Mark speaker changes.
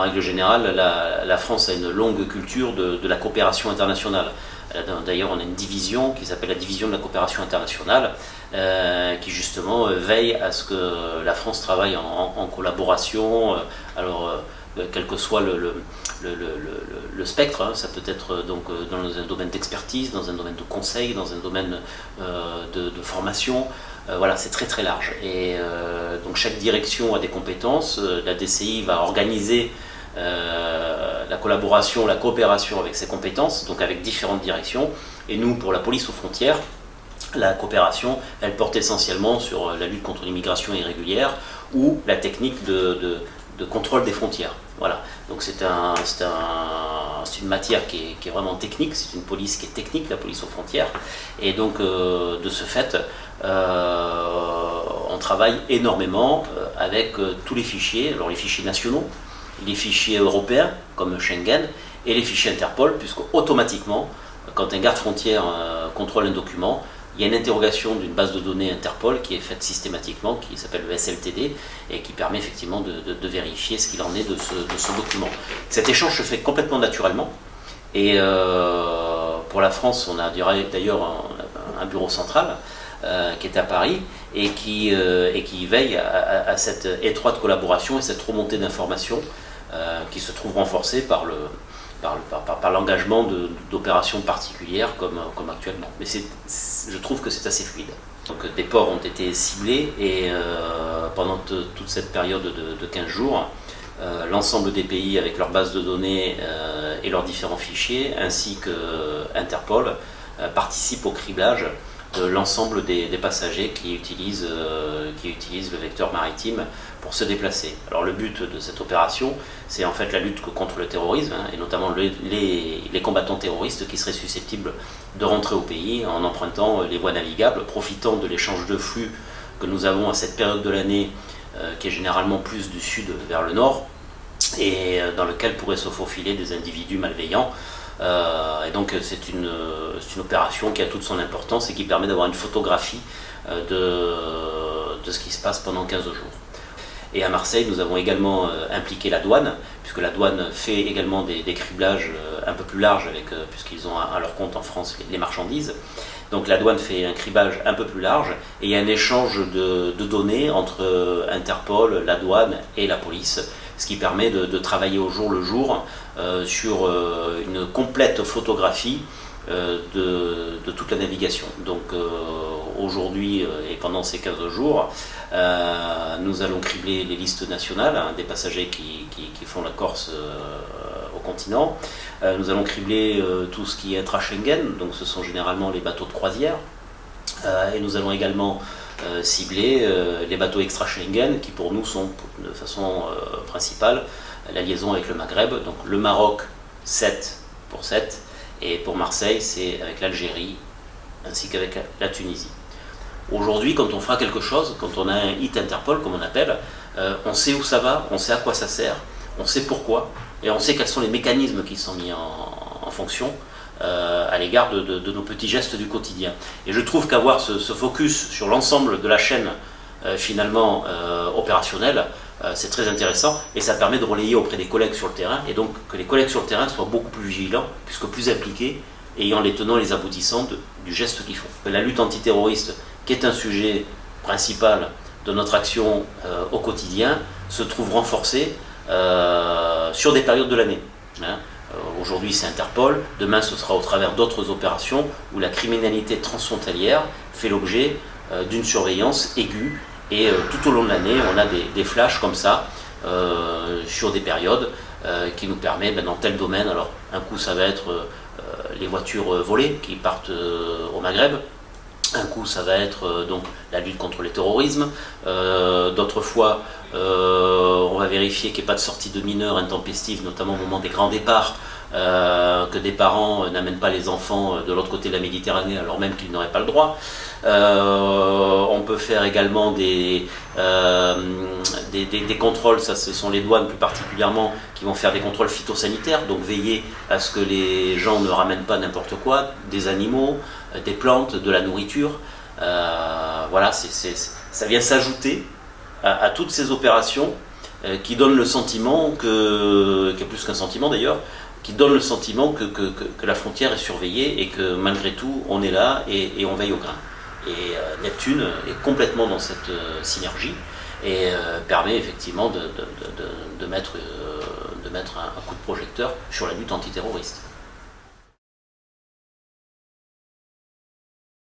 Speaker 1: en règle générale, la, France a une longue culture de, la coopération internationale. D'ailleurs, on a une division qui s'appelle la division de la coopération internationale, euh, qui justement euh, veille à ce que la France travaille en, collaboration. alors, quel que soit le, spectre, hein, ça peut être donc dans un domaine d'expertise, dans un domaine de conseil, dans un domaine de, formation, voilà, c'est très très large. Et donc chaque direction a des compétences. la DCI va organiser euh, la collaboration, la coopération avec ses compétences, donc avec différentes directions. Et nous, pour la police aux frontières, la coopération, elle porte essentiellement sur la lutte contre l'immigration irrégulière ou la technique de, contrôle des frontières. Voilà. Donc c'est un, un, une matière qui est, vraiment technique, c'est une police qui est technique, la police aux frontières. Et donc euh, de ce fait, euh, on travaille énormément avec tous les fichiers, alors les fichiers nationaux, les fichiers européens, comme Schengen, et les fichiers Interpol, puisque automatiquement, quand un garde frontière euh, contrôle un document, il y a une interrogation d'une base de données Interpol qui est faite systématiquement, qui s'appelle le SLTD, et qui permet effectivement de, vérifier ce qu'il en est de ce, document. Cet échange se fait complètement naturellement, et euh, pour la France, on a d'ailleurs un, bureau central qui est à Paris, et qui, qui veille à, cette étroite collaboration et cette remontée d'informations euh, qui se trouve renforcé par le, par, par, l'engagement d'opérations particulières comme, actuellement. Mais je trouve que c'est assez fluide. Donc des ports ont été ciblés et euh, pendant toute cette période de, 15 jours, euh, l'ensemble des pays avec leurs bases de données et leurs différents fichiers, ainsi que Interpol, participent au criblage de l'ensemble des, passagers qui utilisent, euh, qui utilisent le vecteur maritime pour se déplacer. Alors le but de cette opération, c'est en fait la lutte contre le terrorisme, hein, et notamment les, combattants terroristes qui seraient susceptibles de rentrer au pays en empruntant les voies navigables, profitant de l'échange de flux que nous avons à cette période de l'année, euh, qui est généralement plus du sud vers le nord, et euh, dans lequel pourraient se faufiler des individus malveillants euh, et donc c'est une, une, opération qui a toute son importance et qui permet d'avoir une photographie euh, de, de, ce qui se passe pendant 15 jours. Et à Marseille, nous avons également euh, impliqué la douane, puisque la douane fait également des, criblages un peu plus larges, puisqu'ils ont à, leur compte en France les, marchandises. Donc la douane fait un criblage un peu plus large, et il y a un échange de données entre Interpol, la douane et la police, ce qui permet de, travailler au jour le jour euh, sur euh, une complète photographie euh, de, toute la navigation. Donc aujourd'hui et pendant ces 15 jours, nous allons cribler les listes nationales hein, des passagers qui, font la Corse au continent. nous allons cribler tout ce qui est intra-Schengen, donc ce sont généralement les bateaux de croisière. Et nous allons également euh, cibler euh, les bateaux extra-Schengen qui pour nous sont de façon euh, principale la liaison avec le Maghreb. Donc le Maroc 7 pour 7 et pour Marseille c'est avec l'Algérie ainsi qu'avec la Tunisie. Aujourd'hui quand on fera quelque chose, quand on a un hit Interpol comme on appelle, on sait où ça va, on sait à quoi ça sert, on sait pourquoi et on sait quels sont les mécanismes qui sont mis en fonction euh, à l'égard de, nos petits gestes du quotidien. Et je trouve qu'avoir ce, focus sur l'ensemble de la chaîne euh, finalement euh, opérationnelle, c'est très intéressant et ça permet de relayer auprès des collègues sur le terrain et donc que les collègues sur le terrain soient beaucoup plus vigilants puisque plus impliqués ayant les tenants et les aboutissants du geste qu'ils font. La lutte antiterroriste, qui est un sujet principal de notre action au quotidien, se trouve renforcée sur des périodes de l'année. Hein. Euh, aujourd'hui c'est Interpol, demain ce sera au travers d'autres opérations où la criminalité transfrontalière fait l'objet euh, d'une surveillance aiguë. Et euh, tout au long de l'année on a des, flashs comme ça sur des périodes qui nous permettent ben, dans tel domaine, alors un coup ça va être les voitures volées qui partent au Maghreb, un coup, ça va être donc la lutte contre le terrorisme. D'autres fois, on va vérifier qu'il n'y ait pas de sortie de mineurs intempestives, notamment au moment des grands départs, euh, que des parents euh, n'amènent pas les enfants euh, de l'autre côté de la Méditerranée alors même qu'ils n'auraient pas le droit. on peut faire également des, contrôles, ça ce sont les douanes plus particulièrement qui vont faire des contrôles phytosanitaires, donc veiller à ce que les gens ne ramènent pas n'importe quoi, des animaux, des plantes, de la nourriture. voilà, ça vient s'ajouter à, toutes ces opérations qui donne le sentiment que, qui est plus qu'un sentiment d'ailleurs, qui donne le sentiment que, la frontière est surveillée et que malgré tout on est là et, on veille au grain. Et Neptune est complètement dans cette synergie et permet effectivement de, mettre, un coup de projecteur sur la lutte antiterroriste.